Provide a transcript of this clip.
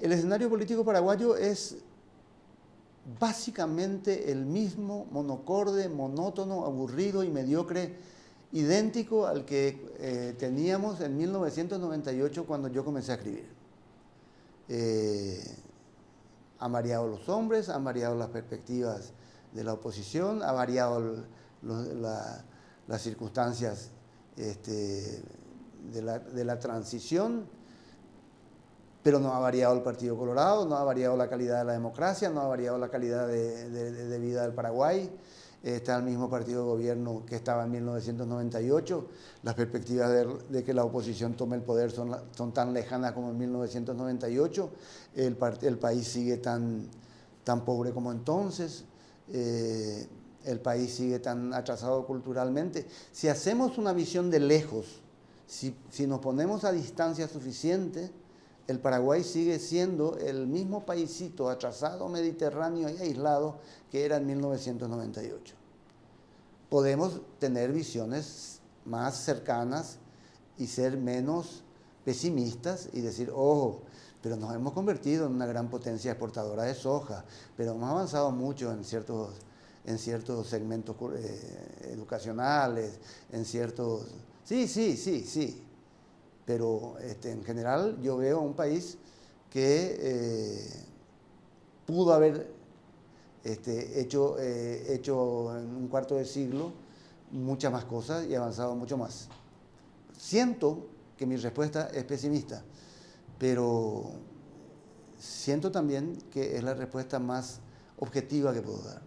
El escenario político paraguayo es básicamente el mismo, monocorde, monótono, aburrido y mediocre, idéntico al que eh, teníamos en 1998 cuando yo comencé a escribir. Eh, han variado los hombres, han variado las perspectivas de la oposición, ha variado las circunstancias este, de, la, transición, pero no ha variado el Partido Colorado, no ha variado la calidad de la democracia, no ha variado la calidad de vida del Paraguay está el mismo partido de gobierno que estaba en 1998. Las perspectivas de, que la oposición tome el poder son, tan lejanas como en 1998. El, país sigue tan, pobre como entonces. Eh, el país sigue tan atrasado culturalmente. Si hacemos una visión de lejos, si nos ponemos a distancia suficiente, el Paraguay sigue siendo el mismo paísito atrasado, mediterráneo y aislado que era en 1998. Podemos tener visiones más cercanas y ser menos pesimistas y decir, ojo, pero nos hemos convertido en una gran potencia exportadora de soja, pero hemos avanzado mucho en ciertos, en ciertos segmentos eh, educacionales, en ciertos... Sí, sí, sí, sí, pero este, en general yo veo un país que eh, pudo haber este, hecho, eh, hecho en un cuarto de siglo muchas más cosas y avanzado mucho más. Siento que mi respuesta es pesimista, pero siento también que es la respuesta más objetiva que puedo dar.